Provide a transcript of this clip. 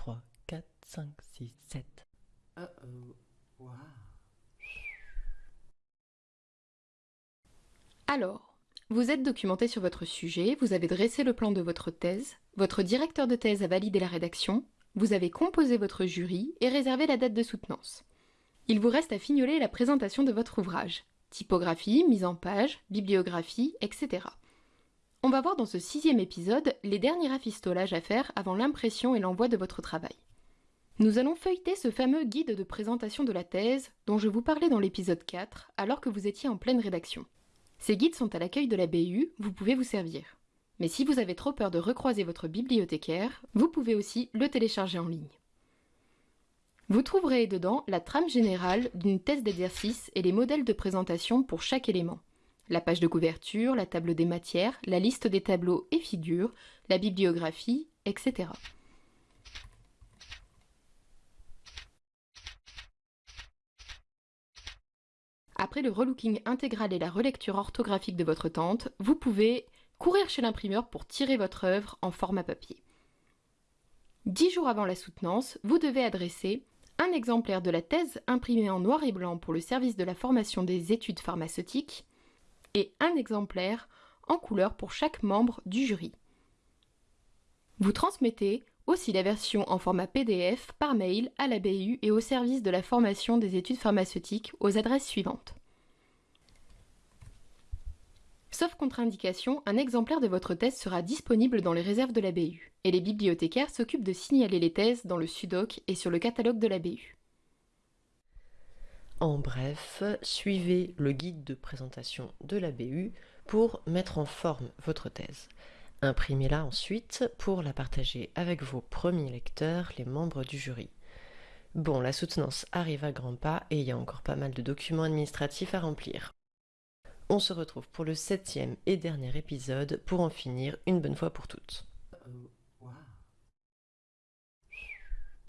3, 4, 5, 6, 7. Uh oh. Wow. Alors, vous êtes documenté sur votre sujet, vous avez dressé le plan de votre thèse, votre directeur de thèse a validé la rédaction, vous avez composé votre jury et réservé la date de soutenance. Il vous reste à fignoler la présentation de votre ouvrage. Typographie, mise en page, bibliographie, etc. On va voir dans ce sixième épisode les derniers rafistolages à faire avant l'impression et l'envoi de votre travail. Nous allons feuilleter ce fameux guide de présentation de la thèse dont je vous parlais dans l'épisode 4 alors que vous étiez en pleine rédaction. Ces guides sont à l'accueil de la BU, vous pouvez vous servir. Mais si vous avez trop peur de recroiser votre bibliothécaire, vous pouvez aussi le télécharger en ligne. Vous trouverez dedans la trame générale d'une thèse d'exercice et les modèles de présentation pour chaque élément. La page de couverture, la table des matières, la liste des tableaux et figures, la bibliographie, etc. Après le relooking intégral et la relecture orthographique de votre tante, vous pouvez courir chez l'imprimeur pour tirer votre œuvre en format papier. Dix jours avant la soutenance, vous devez adresser un exemplaire de la thèse imprimée en noir et blanc pour le service de la formation des études pharmaceutiques et un exemplaire en couleur pour chaque membre du jury. Vous transmettez aussi la version en format PDF par mail à la BU et au service de la formation des études pharmaceutiques aux adresses suivantes. Sauf contre-indication, un exemplaire de votre thèse sera disponible dans les réserves de la BU, et les bibliothécaires s'occupent de signaler les thèses dans le SUDOC et sur le catalogue de la BU. En bref, suivez le guide de présentation de la BU pour mettre en forme votre thèse. Imprimez-la ensuite pour la partager avec vos premiers lecteurs, les membres du jury. Bon, la soutenance arrive à grands pas et il y a encore pas mal de documents administratifs à remplir. On se retrouve pour le septième et dernier épisode pour en finir une bonne fois pour toutes.